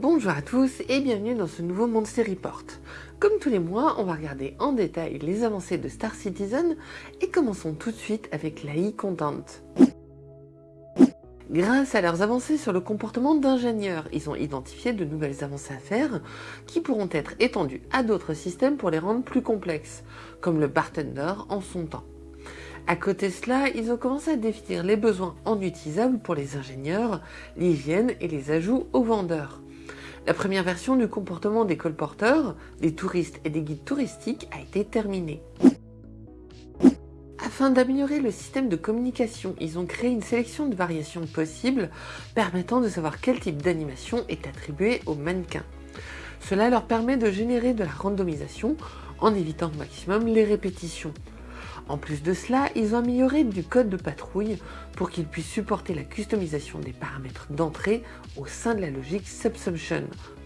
Bonjour à tous et bienvenue dans ce nouveau Monster Report. Comme tous les mois, on va regarder en détail les avancées de Star Citizen et commençons tout de suite avec l'AI Content. Grâce à leurs avancées sur le comportement d'ingénieurs, ils ont identifié de nouvelles avancées à faire qui pourront être étendues à d'autres systèmes pour les rendre plus complexes, comme le bartender en son temps. À côté de cela, ils ont commencé à définir les besoins en utilisable pour les ingénieurs, l'hygiène et les ajouts aux vendeurs. La première version du comportement des colporteurs, des touristes et des guides touristiques a été terminée. Afin d'améliorer le système de communication, ils ont créé une sélection de variations possibles permettant de savoir quel type d'animation est attribué aux mannequins. Cela leur permet de générer de la randomisation en évitant au maximum les répétitions. En plus de cela, ils ont amélioré du code de patrouille pour qu'il puisse supporter la customisation des paramètres d'entrée au sein de la logique Subsumption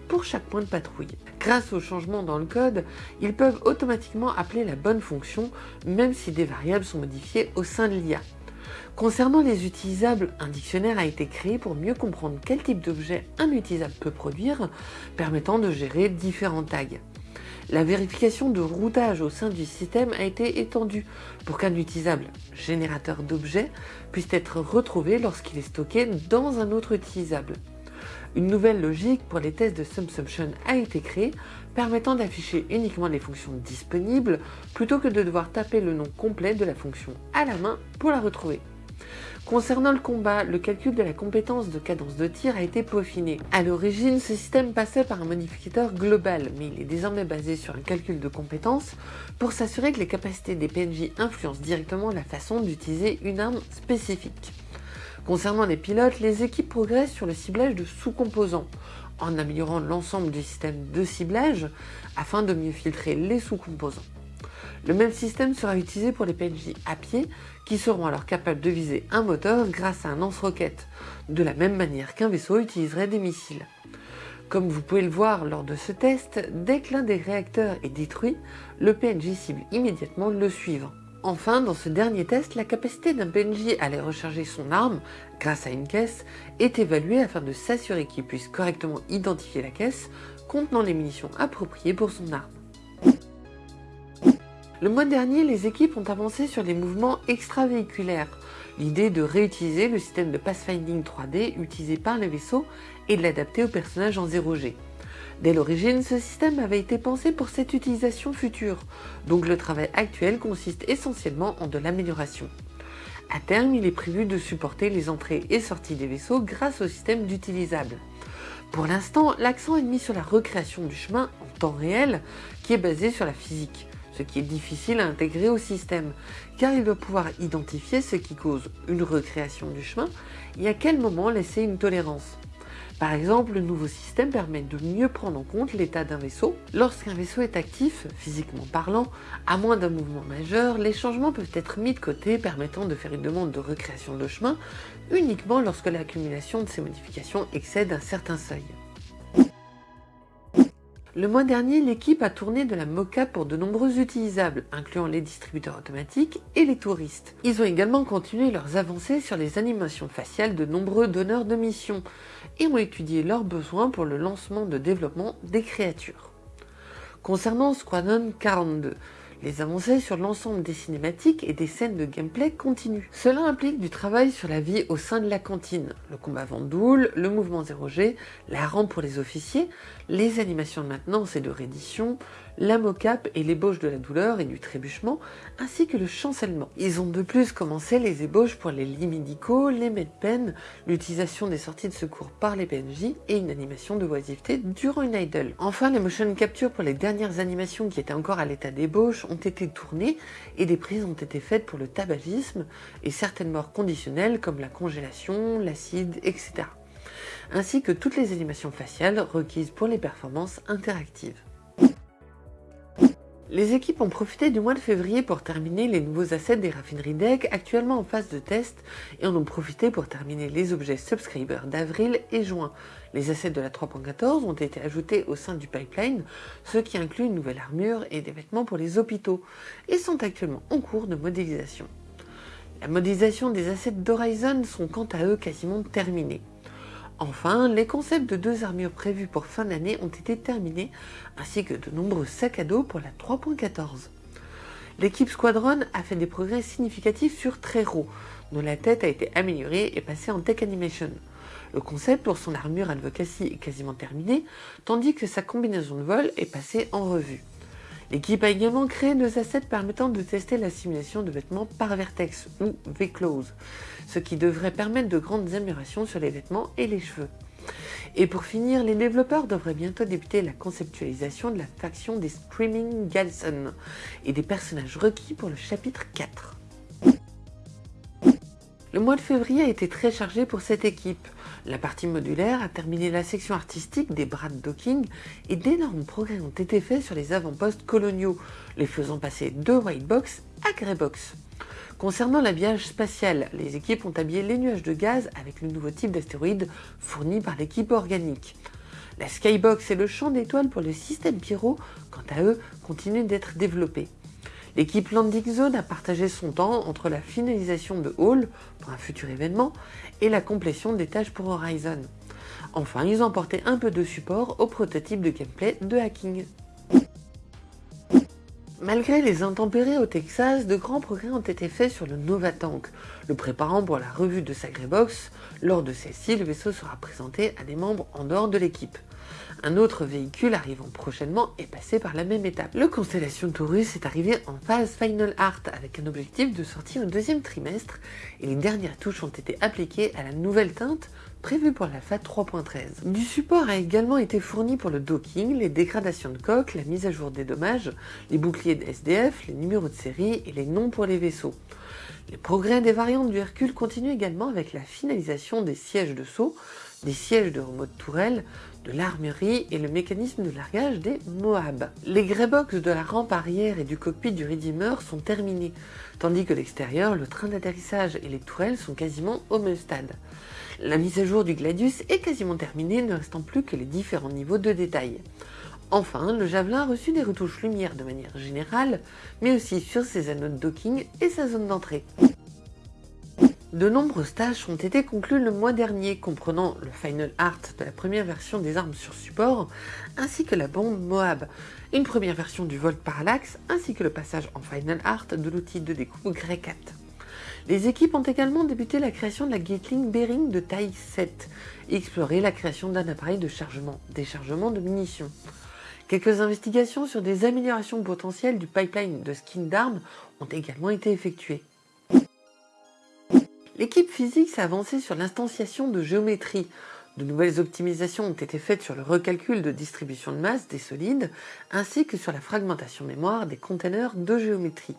pour chaque point de patrouille. Grâce aux changements dans le code, ils peuvent automatiquement appeler la bonne fonction même si des variables sont modifiées au sein de l'IA. Concernant les utilisables, un dictionnaire a été créé pour mieux comprendre quel type d'objet un utilisable peut produire, permettant de gérer différents tags. La vérification de routage au sein du système a été étendue pour qu'un utilisable générateur d'objets puisse être retrouvé lorsqu'il est stocké dans un autre utilisable. Une nouvelle logique pour les tests de subsumption a été créée, permettant d'afficher uniquement les fonctions disponibles plutôt que de devoir taper le nom complet de la fonction à la main pour la retrouver. Concernant le combat, le calcul de la compétence de cadence de tir a été peaufiné. À l'origine, ce système passait par un modificateur global, mais il est désormais basé sur un calcul de compétences pour s'assurer que les capacités des PNJ influencent directement la façon d'utiliser une arme spécifique. Concernant les pilotes, les équipes progressent sur le ciblage de sous-composants, en améliorant l'ensemble du système de ciblage afin de mieux filtrer les sous-composants. Le même système sera utilisé pour les PNJ à pied qui seront alors capables de viser un moteur grâce à un lance-roquette, de la même manière qu'un vaisseau utiliserait des missiles. Comme vous pouvez le voir lors de ce test, dès que l'un des réacteurs est détruit, le PNJ cible immédiatement le suivant. Enfin, dans ce dernier test, la capacité d'un PNJ à aller recharger son arme grâce à une caisse est évaluée afin de s'assurer qu'il puisse correctement identifier la caisse contenant les munitions appropriées pour son arme. Le mois dernier, les équipes ont avancé sur les mouvements extravéhiculaires, l'idée de réutiliser le système de pathfinding 3D utilisé par les vaisseaux et de l'adapter aux personnages en 0G. Dès l'origine, ce système avait été pensé pour cette utilisation future, donc le travail actuel consiste essentiellement en de l'amélioration. À terme, il est prévu de supporter les entrées et sorties des vaisseaux grâce au système d'utilisables. Pour l'instant, l'accent est mis sur la recréation du chemin en temps réel, qui est basé sur la physique ce qui est difficile à intégrer au système, car il doit pouvoir identifier ce qui cause une recréation du chemin et à quel moment laisser une tolérance. Par exemple, le nouveau système permet de mieux prendre en compte l'état d'un vaisseau. Lorsqu'un vaisseau est actif, physiquement parlant, à moins d'un mouvement majeur, les changements peuvent être mis de côté permettant de faire une demande de recréation de chemin uniquement lorsque l'accumulation de ces modifications excède un certain seuil. Le mois dernier, l'équipe a tourné de la moca pour de nombreux utilisables, incluant les distributeurs automatiques et les touristes. Ils ont également continué leurs avancées sur les animations faciales de nombreux donneurs de missions et ont étudié leurs besoins pour le lancement de développement des créatures. Concernant Squadron 42, les avancées sur l'ensemble des cinématiques et des scènes de gameplay continuent. Cela implique du travail sur la vie au sein de la cantine, le combat Vendoule, le mouvement 0G, la rampe pour les officiers, les animations de maintenance et de reddition, la mocap et l'ébauche de la douleur et du trébuchement, ainsi que le chancellement. Ils ont de plus commencé les ébauches pour les lits médicaux, les medpen, l'utilisation des sorties de secours par les PNJ et une animation de oisiveté durant une idle. Enfin, les motion capture pour les dernières animations qui étaient encore à l'état d'ébauche ont été tournées et des prises ont été faites pour le tabagisme et certaines morts conditionnelles comme la congélation, l'acide, etc. Ainsi que toutes les animations faciales requises pour les performances interactives. Les équipes ont profité du mois de février pour terminer les nouveaux assets des raffineries deck actuellement en phase de test et en ont profité pour terminer les objets subscriber d'avril et juin. Les assets de la 3.14 ont été ajoutés au sein du pipeline, ce qui inclut une nouvelle armure et des vêtements pour les hôpitaux, et sont actuellement en cours de modélisation. La modélisation des assets d'Horizon sont quant à eux quasiment terminés. Enfin, les concepts de deux armures prévus pour fin d'année ont été terminés, ainsi que de nombreux sacs à dos pour la 3.14. L'équipe Squadron a fait des progrès significatifs sur Trero, dont la tête a été améliorée et passée en Tech Animation. Le concept pour son armure Advocacy est quasiment terminé, tandis que sa combinaison de vol est passée en revue. L'équipe a également créé deux assets permettant de tester la simulation de vêtements par vertex ou V-Close, ce qui devrait permettre de grandes améliorations sur les vêtements et les cheveux. Et pour finir, les développeurs devraient bientôt débuter la conceptualisation de la faction des Screaming Galson et des personnages requis pour le chapitre 4. Le mois de février a été très chargé pour cette équipe. La partie modulaire a terminé la section artistique des bras de docking et d'énormes progrès ont été faits sur les avant-postes coloniaux, les faisant passer de white box à grey box. Concernant l'habillage spatial, les équipes ont habillé les nuages de gaz avec le nouveau type d'astéroïde fourni par l'équipe organique. La Skybox et le champ d'étoiles pour le système Pyro, quant à eux, continuent d'être développés. L'équipe Landing Zone a partagé son temps entre la finalisation de Hall pour un futur événement et la complétion des tâches pour Horizon. Enfin, ils ont apporté un peu de support au prototype de gameplay de hacking. Malgré les intempéries au Texas, de grands progrès ont été faits sur le Nova Tank, le préparant pour la revue de sa Box. Lors de celle-ci, le vaisseau sera présenté à des membres en dehors de l'équipe. Un autre véhicule arrivant prochainement est passé par la même étape. Le Constellation Taurus est arrivé en phase Final Art avec un objectif de sortie au deuxième trimestre et les dernières touches ont été appliquées à la nouvelle teinte prévue pour la FAT 3.13. Du support a également été fourni pour le docking, les dégradations de coque, la mise à jour des dommages, les boucliers de SDF, les numéros de série et les noms pour les vaisseaux. Les progrès des variantes du Hercule continuent également avec la finalisation des sièges de saut, des sièges de remote tourelle, de l'armurerie et le mécanisme de largage des Moab. Les greybox de la rampe arrière et du cockpit du Redeemer sont terminés, tandis que l'extérieur, le train d'atterrissage et les tourelles sont quasiment au même stade. La mise à jour du Gladius est quasiment terminée, ne restant plus que les différents niveaux de détail. Enfin, le Javelin a reçu des retouches lumière de manière générale, mais aussi sur ses anneaux de docking et sa zone d'entrée. De nombreuses tâches ont été conclues le mois dernier, comprenant le final art de la première version des armes sur support, ainsi que la bombe Moab, une première version du Volt Parallax, ainsi que le passage en final art de l'outil de découpe Grey 4. Les équipes ont également débuté la création de la Gatling Bearing de taille 7 et exploré la création d'un appareil de chargement, déchargement de munitions. Quelques investigations sur des améliorations potentielles du pipeline de skin d'armes ont également été effectuées. L'équipe physique s'est avancée sur l'instanciation de géométrie. De nouvelles optimisations ont été faites sur le recalcul de distribution de masse des solides, ainsi que sur la fragmentation mémoire des containers de géométrie.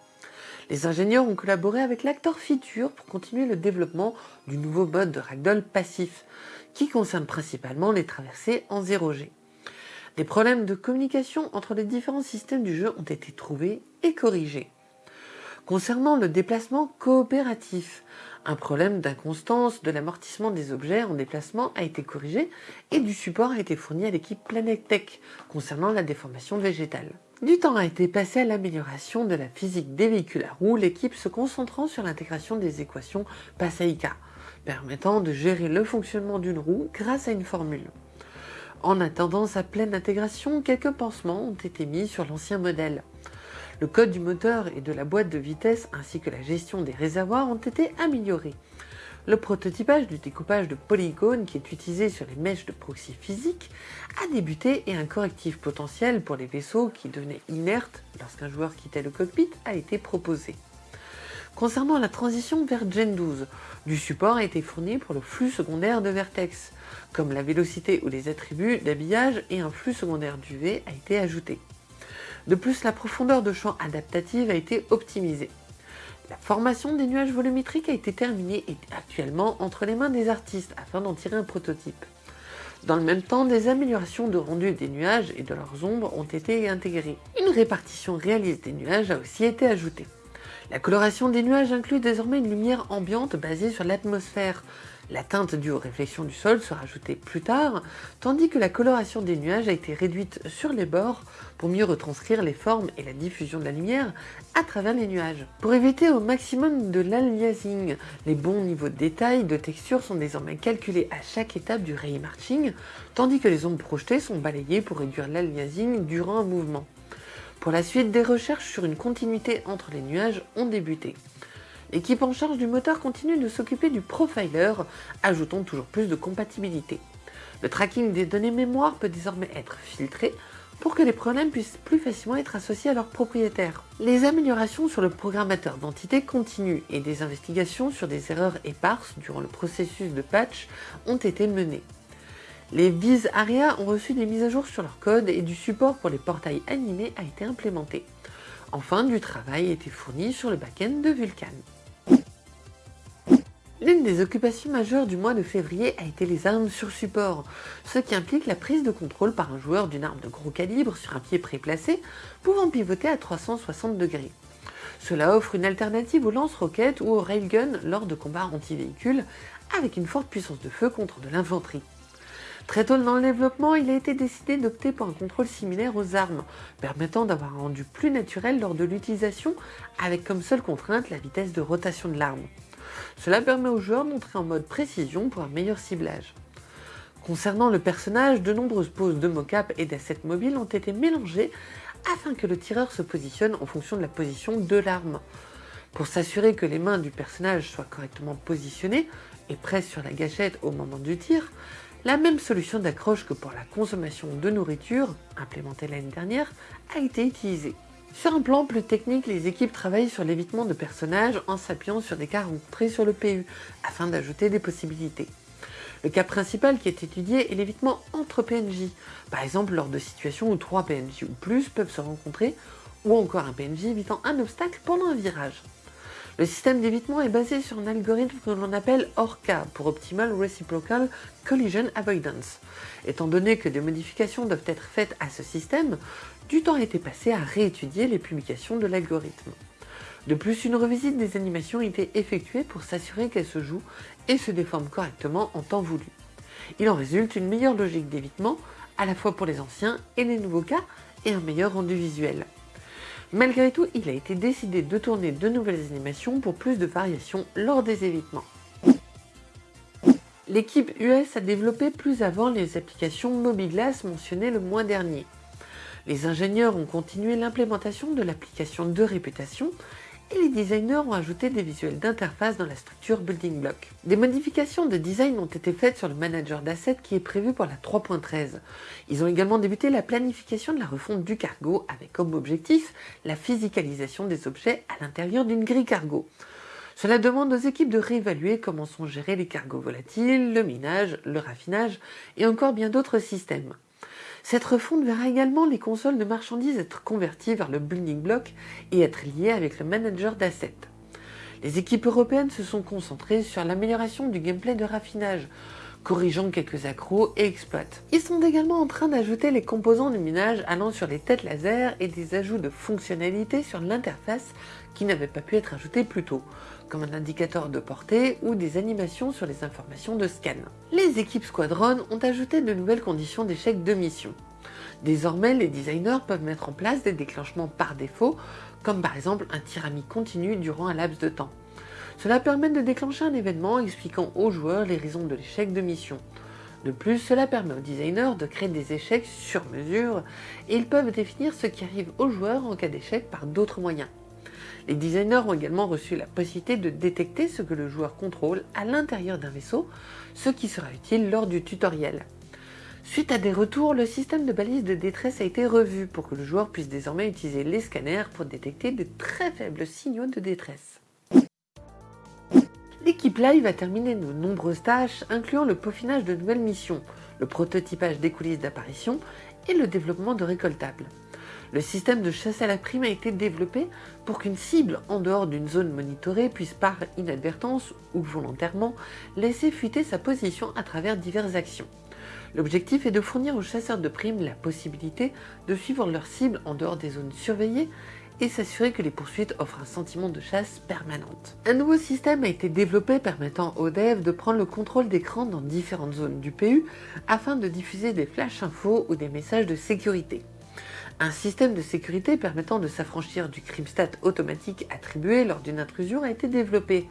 Les ingénieurs ont collaboré avec l'acteur Feature pour continuer le développement du nouveau mode de ragdoll passif, qui concerne principalement les traversées en 0G. Des problèmes de communication entre les différents systèmes du jeu ont été trouvés et corrigés. Concernant le déplacement coopératif, un problème d'inconstance de l'amortissement des objets en déplacement a été corrigé et du support a été fourni à l'équipe Planet Tech concernant la déformation végétale. Du temps a été passé à l'amélioration de la physique des véhicules à roues, l'équipe se concentrant sur l'intégration des équations Passaica, permettant de gérer le fonctionnement d'une roue grâce à une formule. En attendant sa pleine intégration, quelques pansements ont été mis sur l'ancien modèle. Le code du moteur et de la boîte de vitesse ainsi que la gestion des réservoirs ont été améliorés. Le prototypage du découpage de polygones qui est utilisé sur les mèches de proxy physique a débuté et un correctif potentiel pour les vaisseaux qui devenaient inertes lorsqu'un joueur quittait le cockpit a été proposé. Concernant la transition vers Gen 12, du support a été fourni pour le flux secondaire de Vertex, comme la vélocité ou les attributs d'habillage et un flux secondaire d'UV a été ajouté. De plus, la profondeur de champ adaptative a été optimisée. La formation des nuages volumétriques a été terminée et actuellement entre les mains des artistes afin d'en tirer un prototype. Dans le même temps, des améliorations de rendu des nuages et de leurs ombres ont été intégrées. Une répartition réaliste des nuages a aussi été ajoutée. La coloration des nuages inclut désormais une lumière ambiante basée sur l'atmosphère, La teinte due aux réflexions du sol sera ajoutée plus tard, tandis que la coloration des nuages a été réduite sur les bords pour mieux retranscrire les formes et la diffusion de la lumière à travers les nuages. Pour éviter au maximum de l'aliasing, les bons niveaux de détail de texture sont désormais calculés à chaque étape du ray marching, tandis que les ombres projetées sont balayées pour réduire l'aliasing durant un mouvement. Pour la suite, des recherches sur une continuité entre les nuages ont débuté. L'équipe en charge du moteur continue de s'occuper du profiler, ajoutant toujours plus de compatibilité. Le tracking des données mémoire peut désormais être filtré pour que les problèmes puissent plus facilement être associés à leurs propriétaires. Les améliorations sur le programmateur d'entité continuent et des investigations sur des erreurs éparses durant le processus de patch ont été menées. Les Viz ARIA ont reçu des mises à jour sur leur code et du support pour les portails animés a été implémenté. Enfin, du travail a été fourni sur le back-end de Vulkan. L'une des occupations majeures du mois de février a été les armes sur support, ce qui implique la prise de contrôle par un joueur d'une arme de gros calibre sur un pied préplacé, pouvant pivoter à 360 degrés. Cela offre une alternative aux lance-roquettes ou aux railguns lors de combats anti-véhicules, avec une forte puissance de feu contre de l'infanterie. Très tôt dans le développement, il a été décidé d'opter pour un contrôle similaire aux armes, permettant d'avoir un rendu plus naturel lors de l'utilisation, avec comme seule contrainte la vitesse de rotation de l'arme. Cela permet aux joueurs d'entrer en mode précision pour un meilleur ciblage. Concernant le personnage, de nombreuses poses de mocap et d'assets mobiles ont été mélangées afin que le tireur se positionne en fonction de la position de l'arme. Pour s'assurer que les mains du personnage soient correctement positionnées et pressent sur la gâchette au moment du tir, la même solution d'accroche que pour la consommation de nourriture, implémentée l'année dernière, a été utilisée. Sur un plan plus technique, les équipes travaillent sur l'évitement de personnages en s'appuyant sur des cas rencontrés sur le PU, afin d'ajouter des possibilités. Le cas principal qui est étudié est l'évitement entre PNJ, par exemple lors de situations où trois PNJ ou plus peuvent se rencontrer, ou encore un PNJ évitant un obstacle pendant un virage. Le système d'évitement est basé sur un algorithme que l'on appelle ORCA pour Optimal Reciprocal Collision Avoidance. Étant donné que des modifications doivent être faites à ce système, du temps a été passé à réétudier les publications de l'algorithme. De plus, une revisite des animations a été effectuée pour s'assurer qu'elles se jouent et se déforment correctement en temps voulu. Il en résulte une meilleure logique d'évitement, à la fois pour les anciens et les nouveaux cas, et un meilleur rendu visuel. Malgré tout, il a été décidé de tourner de nouvelles animations pour plus de variations lors des évitements. L'équipe US a développé plus avant les applications Mobiglass mentionnées le mois dernier. Les ingénieurs ont continué l'implémentation de l'application de réputation et les designers ont ajouté des visuels d'interface dans la structure Building Block. Des modifications de design ont été faites sur le manager d'assets qui est prévu pour la 3.13. Ils ont également débuté la planification de la refonte du cargo avec comme objectif la physicalisation des objets à l'intérieur d'une grille cargo. Cela demande aux équipes de réévaluer comment sont gérés les cargos volatiles, le minage, le raffinage et encore bien d'autres systèmes. Cette refonte verra également les consoles de marchandises être converties vers le building block et être liées avec le manager d'assets. Les équipes européennes se sont concentrées sur l'amélioration du gameplay de raffinage, corrigeant quelques accros et exploits. Ils sont également en train d'ajouter les composants du minage allant sur les têtes laser et des ajouts de fonctionnalités sur l'interface qui n'avaient pas pu être ajoutés plus tôt, comme un indicateur de portée ou des animations sur les informations de scan. Les équipes Squadron ont ajouté de nouvelles conditions d'échec de mission. Désormais, les designers peuvent mettre en place des déclenchements par défaut, comme par exemple un tir ami continu durant un laps de temps. Cela permet de déclencher un événement expliquant aux joueurs les raisons de l'échec de mission. De plus, cela permet aux designers de créer des échecs sur mesure et ils peuvent définir ce qui arrive aux joueurs en cas d'échec par d'autres moyens. Les designers ont également reçu la possibilité de détecter ce que le joueur contrôle à l'intérieur d'un vaisseau, ce qui sera utile lors du tutoriel. Suite à des retours, le système de balise de détresse a été revu pour que le joueur puisse désormais utiliser les scanners pour détecter de très faibles signaux de détresse. L'équipe live a terminé de nombreuses tâches, incluant le peaufinage de nouvelles missions, le prototypage des coulisses d'apparition et le développement de récoltables. Le système de chasse à la prime a été développé pour qu'une cible en dehors d'une zone monitorée puisse par inadvertance ou volontairement laisser fuiter sa position à travers diverses actions. L'objectif est de fournir aux chasseurs de primes la possibilité de suivre leur cible en dehors des zones surveillées et s'assurer que les poursuites offrent un sentiment de chasse permanente. Un nouveau système a été développé permettant aux devs de prendre le contrôle d'écran dans différentes zones du PU afin de diffuser des flash infos ou des messages de sécurité. Un système de sécurité permettant de s'affranchir du crimstat automatique attribué lors d'une intrusion a été développé.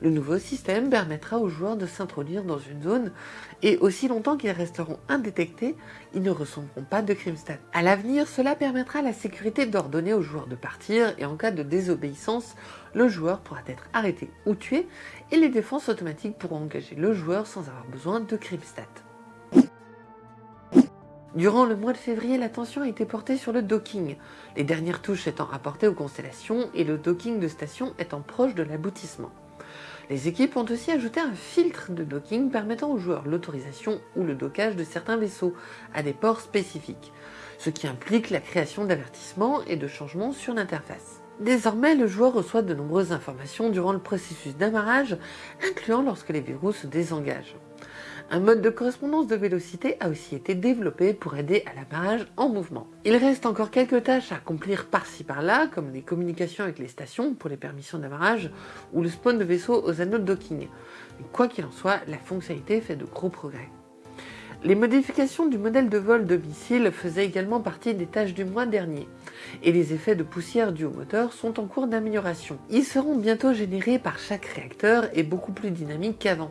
Le nouveau système permettra aux joueurs de s'introduire dans une zone et aussi longtemps qu'ils resteront indétectés, ils ne recevront pas de crimstat. À l'avenir, cela permettra à la sécurité d'ordonner aux joueurs de partir et en cas de désobéissance, le joueur pourra être arrêté ou tué et les défenses automatiques pourront engager le joueur sans avoir besoin de crimstat. Durant le mois de février, l'attention a été portée sur le docking, les dernières touches étant apportées aux constellations et le docking de station étant proche de l'aboutissement. Les équipes ont aussi ajouté un filtre de docking permettant aux joueurs l'autorisation ou le dockage de certains vaisseaux à des ports spécifiques, ce qui implique la création d'avertissements et de changements sur l'interface. Désormais, le joueur reçoit de nombreuses informations durant le processus d'amarrage, incluant lorsque les verrous se désengagent. Un mode de correspondance de vélocité a aussi été développé pour aider à l'amarrage en mouvement. Il reste encore quelques tâches à accomplir par-ci par-là, comme les communications avec les stations pour les permissions d'amarrage ou le spawn de vaisseaux aux anneaux de docking. quoi qu'il en soit, la fonctionnalité fait de gros progrès. Les modifications du modèle de vol de missiles faisaient également partie des tâches du mois dernier, et les effets de poussière dus au moteur sont en cours d'amélioration. Ils seront bientôt générés par chaque réacteur et beaucoup plus dynamiques qu'avant.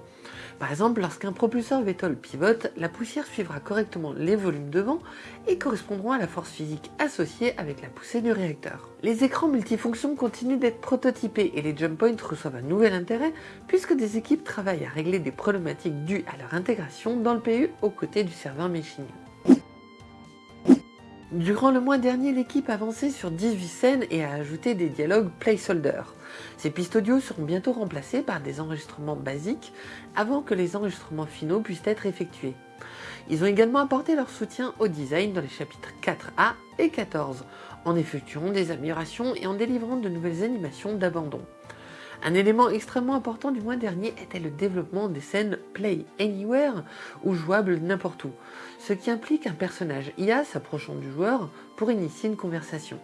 Par exemple, lorsqu'un propulseur VTOL pivote, la poussière suivra correctement les volumes de vent et correspondront à la force physique associée avec la poussée du réacteur. Les écrans multifonctions continuent d'être prototypés et les jump points reçoivent un nouvel intérêt puisque des équipes travaillent à régler des problématiques dues à leur intégration dans le PU aux côtés du serveur machine. Durant le mois dernier, l'équipe a avancé sur 18 scènes et a ajouté des dialogues placeholder. Ces pistes audio seront bientôt remplacées par des enregistrements basiques avant que les enregistrements finaux puissent être effectués. Ils ont également apporté leur soutien au design dans les chapitres 4A et 14, en effectuant des améliorations et en délivrant de nouvelles animations d'abandon. Un élément extrêmement important du mois dernier était le développement des scènes Play Anywhere ou jouables n'importe où, ce qui implique un personnage IA s'approchant du joueur pour initier une conversation.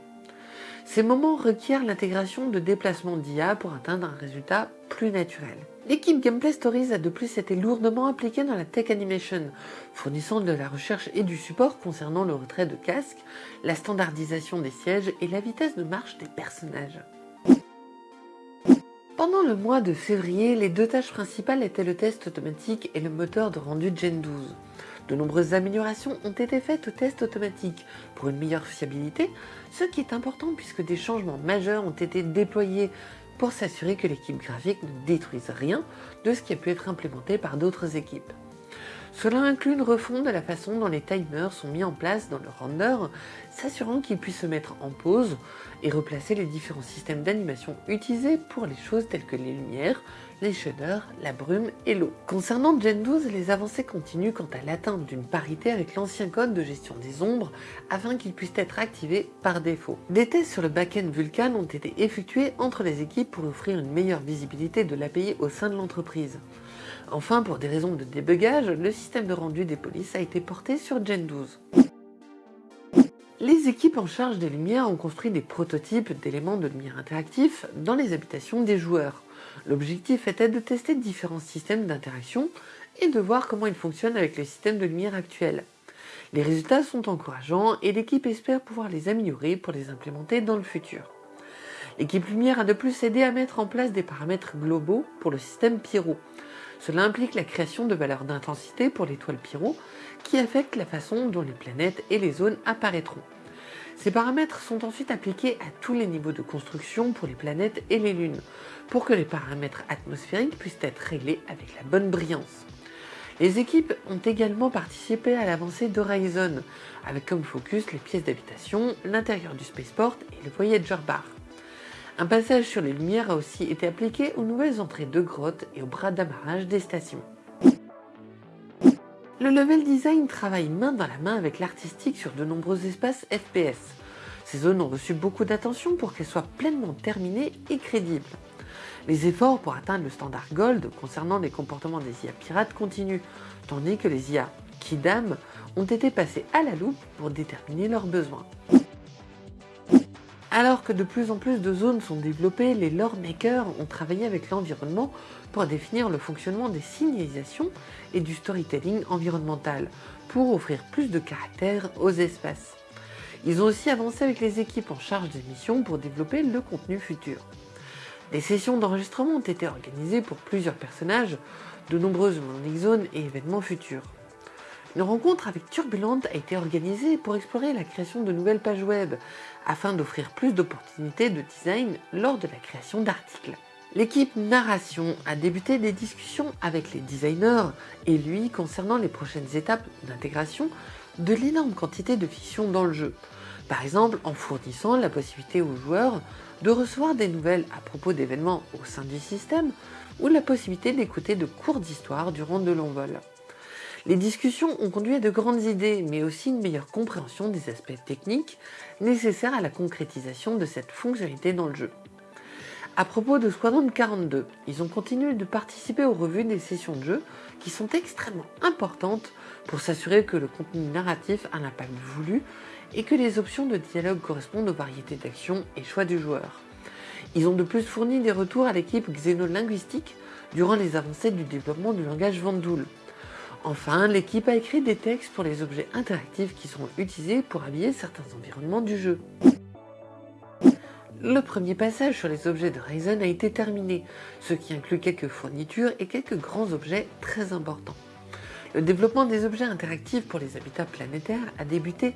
Ces moments requièrent l'intégration de déplacements d'IA pour atteindre un résultat plus naturel. L'équipe Gameplay Stories a de plus été lourdement impliquée dans la tech animation, fournissant de la recherche et du support concernant le retrait de casques, la standardisation des sièges et la vitesse de marche des personnages. Pendant le mois de février, les deux tâches principales étaient le test automatique et le moteur de rendu Gen 12. De nombreuses améliorations ont été faites au test automatique pour une meilleure fiabilité, ce qui est important puisque des changements majeurs ont été déployés pour s'assurer que l'équipe graphique ne détruise rien de ce qui a pu être implémenté par d'autres équipes. Cela inclut une refonte de la façon dont les timers sont mis en place dans le render, s'assurant qu'ils puissent se mettre en pause et replacer les différents systèmes d'animation utilisés pour les choses telles que les lumières, les shaders, la brume et l'eau. Concernant Gen 12, les avancées continuent quant à l'atteinte d'une parité avec l'ancien code de gestion des ombres afin qu'il puisse être activé par défaut. Des tests sur le backend Vulkan ont été effectués entre les équipes pour offrir une meilleure visibilité de l'API au sein de l'entreprise. Enfin, pour des raisons de débugage, le système de rendu des polices a été porté sur Gen 12. Les équipes en charge des lumières ont construit des prototypes d'éléments de lumière interactifs dans les habitations des joueurs. L'objectif était de tester différents systèmes d'interaction et de voir comment ils fonctionnent avec les systèmes de lumière actuels. Les résultats sont encourageants et l'équipe espère pouvoir les améliorer pour les implémenter dans le futur. L'équipe lumière a de plus aidé à mettre en place des paramètres globaux pour le système Pyro. Cela implique la création de valeurs d'intensité pour l'étoile Pyro qui affectent la façon dont les planètes et les zones apparaîtront. Ces paramètres sont ensuite appliqués à tous les niveaux de construction pour les planètes et les lunes, pour que les paramètres atmosphériques puissent être réglés avec la bonne brillance. Les équipes ont également participé à l'avancée d'Horizon, avec comme focus les pièces d'habitation, l'intérieur du spaceport et le Voyager Bar. Un passage sur les lumières a aussi été appliqué aux nouvelles entrées de grottes et aux bras d'amarrage des stations. Le level design travaille main dans la main avec l'artistique sur de nombreux espaces FPS. Ces zones ont reçu beaucoup d'attention pour qu'elles soient pleinement terminées et crédibles. Les efforts pour atteindre le standard Gold concernant les comportements des IA pirates continuent, tandis que les IA Kidam ont été passés à la loupe pour déterminer leurs besoins. Alors que de plus en plus de zones sont développées, les lore makers ont travaillé avec l'environnement pour définir le fonctionnement des signalisations et du storytelling environnemental, pour offrir plus de caractère aux espaces. Ils ont aussi avancé avec les équipes en charge des missions pour développer le contenu futur. Des sessions d'enregistrement ont été organisées pour plusieurs personnages, de nombreuses landing zones et événements futurs. Une rencontre avec Turbulent a été organisée pour explorer la création de nouvelles pages web, afin d'offrir plus d'opportunités de design lors de la création d'articles. L'équipe narration a débuté des discussions avec les designers et lui concernant les prochaines étapes d'intégration de l'énorme quantité de fiction dans le jeu. Par exemple en fournissant la possibilité aux joueurs de recevoir des nouvelles à propos d'événements au sein du système ou la possibilité d'écouter de courtes histoires durant de longs vols. Les discussions ont conduit à de grandes idées, mais aussi une meilleure compréhension des aspects techniques nécessaires à la concrétisation de cette fonctionnalité dans le jeu. À propos de Squadron 42, ils ont continué de participer aux revues des sessions de jeu qui sont extrêmement importantes pour s'assurer que le contenu narratif a l'impact voulu et que les options de dialogue correspondent aux variétés d'actions et choix du joueur. Ils ont de plus fourni des retours à l'équipe xénolinguistique durant les avancées du développement du langage Vandoul. Enfin, l'équipe a écrit des textes pour les objets interactifs qui seront utilisés pour habiller certains environnements du jeu. Le premier passage sur les objets de Ryzen a été terminé, ce qui inclut quelques fournitures et quelques grands objets très importants. Le développement des objets interactifs pour les habitats planétaires a débuté.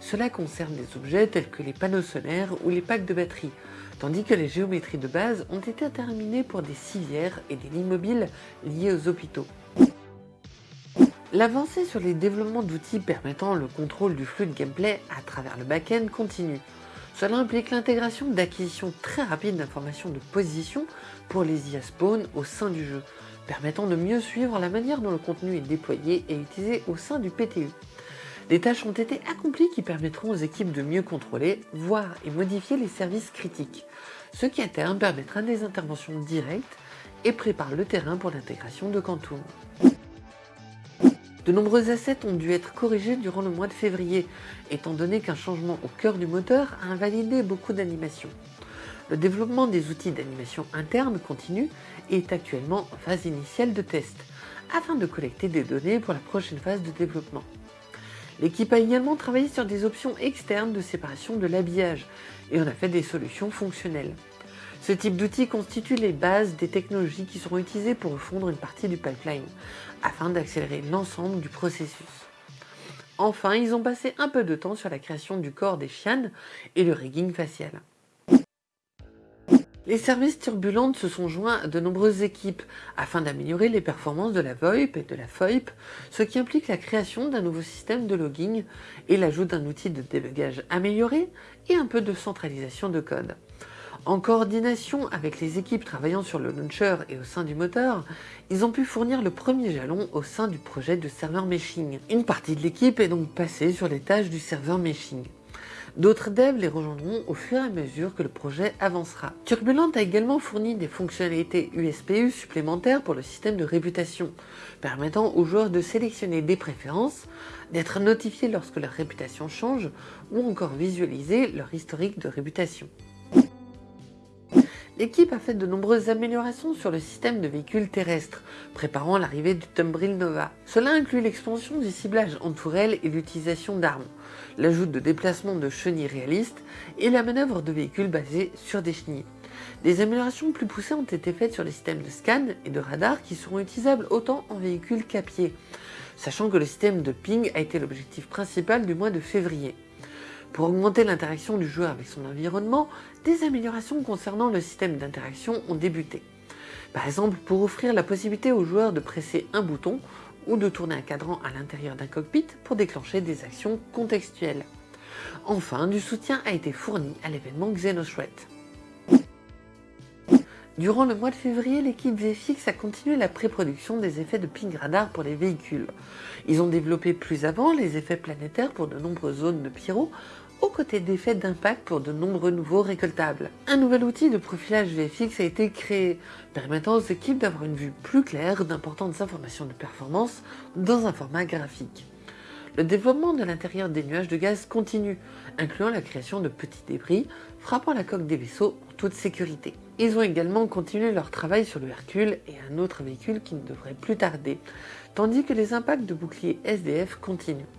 Cela concerne des objets tels que les panneaux solaires ou les packs de batterie, tandis que les géométries de base ont été terminées pour des civières et des lits mobiles liés aux hôpitaux. L'avancée sur les développements d'outils permettant le contrôle du flux de gameplay à travers le back-end continue. Cela implique l'intégration d'acquisitions très rapides d'informations de position pour les IA spawn au sein du jeu, permettant de mieux suivre la manière dont le contenu est déployé et utilisé au sein du PTU. Des tâches ont été accomplies qui permettront aux équipes de mieux contrôler, voir et modifier les services critiques, ce qui à terme permettra des interventions directes et prépare le terrain pour l'intégration de Quantum. De nombreux assets ont dû être corrigés durant le mois de février, étant donné qu'un changement au cœur du moteur a invalidé beaucoup d'animations. Le développement des outils d'animation interne continue et est actuellement en phase initiale de test, afin de collecter des données pour la prochaine phase de développement. L'équipe a également travaillé sur des options externes de séparation de l'habillage et en a fait des solutions fonctionnelles. Ce type d'outil constitue les bases des technologies qui seront utilisées pour refondre une partie du pipeline, afin d'accélérer l'ensemble du processus. Enfin, ils ont passé un peu de temps sur la création du corps des chianes et le rigging facial. Les services turbulentes se sont joints à de nombreuses équipes afin d'améliorer les performances de la VoIP et de la FOIP, ce qui implique la création d'un nouveau système de logging et l'ajout d'un outil de débugage amélioré et un peu de centralisation de code. En coordination avec les équipes travaillant sur le launcher et au sein du moteur, ils ont pu fournir le premier jalon au sein du projet de serveur meshing. Une partie de l'équipe est donc passée sur les tâches du serveur meshing. D'autres devs les rejoindront au fur et à mesure que le projet avancera. Turbulent a également fourni des fonctionnalités USPU supplémentaires pour le système de réputation, permettant aux joueurs de sélectionner des préférences, d'être notifiés lorsque leur réputation change ou encore visualiser leur historique de réputation. L'équipe a fait de nombreuses améliorations sur le système de véhicules terrestres, préparant l'arrivée du Tumbril Nova. Cela inclut l'expansion du ciblage en tourelle et l'utilisation d'armes, l'ajout de déplacements de chenilles réalistes et la manœuvre de véhicules basés sur des chenilles. Des améliorations plus poussées ont été faites sur les systèmes de scan et de radar qui seront utilisables autant en véhicules qu'à pied, sachant que le système de ping a été l'objectif principal du mois de février. Pour augmenter l'interaction du joueur avec son environnement, des améliorations concernant le système d'interaction ont débuté. Par exemple, pour offrir la possibilité aux joueurs de presser un bouton ou de tourner un cadran à l'intérieur d'un cockpit pour déclencher des actions contextuelles. Enfin, du soutien a été fourni à l'événement Xenothreat. Durant le mois de février, l'équipe VFX a continué la pré-production des effets de ping radar pour les véhicules. Ils ont développé plus avant les effets planétaires pour de nombreuses zones de pyro aux côtés d'effets d'impact pour de nombreux nouveaux récoltables. Un nouvel outil de profilage VFX a été créé, permettant aux équipes d'avoir une vue plus claire d'importantes informations de performance dans un format graphique. Le développement de l'intérieur des nuages de gaz continue, incluant la création de petits débris frappant la coque des vaisseaux en toute sécurité. Ils ont également continué leur travail sur le Hercule et un autre véhicule qui ne devrait plus tarder, tandis que les impacts de boucliers SDF continuent.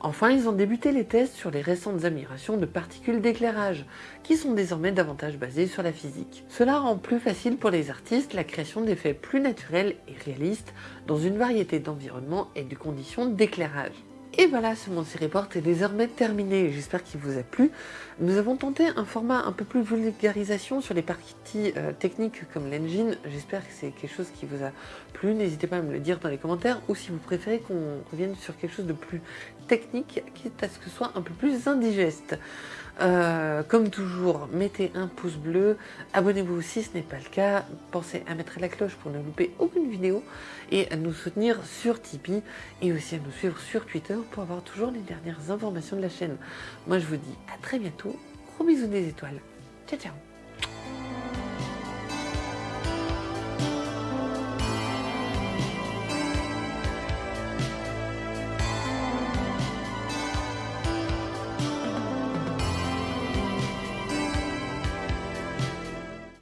Enfin, ils ont débuté les tests sur les récentes améliorations de particules d'éclairage, qui sont désormais davantage basées sur la physique. Cela rend plus facile pour les artistes la création d'effets plus naturels et réalistes dans une variété d'environnements et de conditions d'éclairage. Et voilà, ce Monty Report est désormais terminé. J'espère qu'il vous a plu. Nous avons tenté un format un peu plus vulgarisation sur les parties euh, techniques comme l'engine. J'espère que c'est quelque chose qui vous a plu. N'hésitez pas à me le dire dans les commentaires ou si vous préférez qu'on revienne sur quelque chose de plus technique, quitte à ce que ce soit un peu plus indigeste. Euh, comme toujours, mettez un pouce bleu, abonnez-vous si ce n'est pas le cas, pensez à mettre la cloche pour ne louper aucune vidéo et à nous soutenir sur Tipeee et aussi à nous suivre sur Twitter pour avoir toujours les dernières informations de la chaîne. Moi je vous dis à très bientôt, gros bisous des étoiles, ciao ciao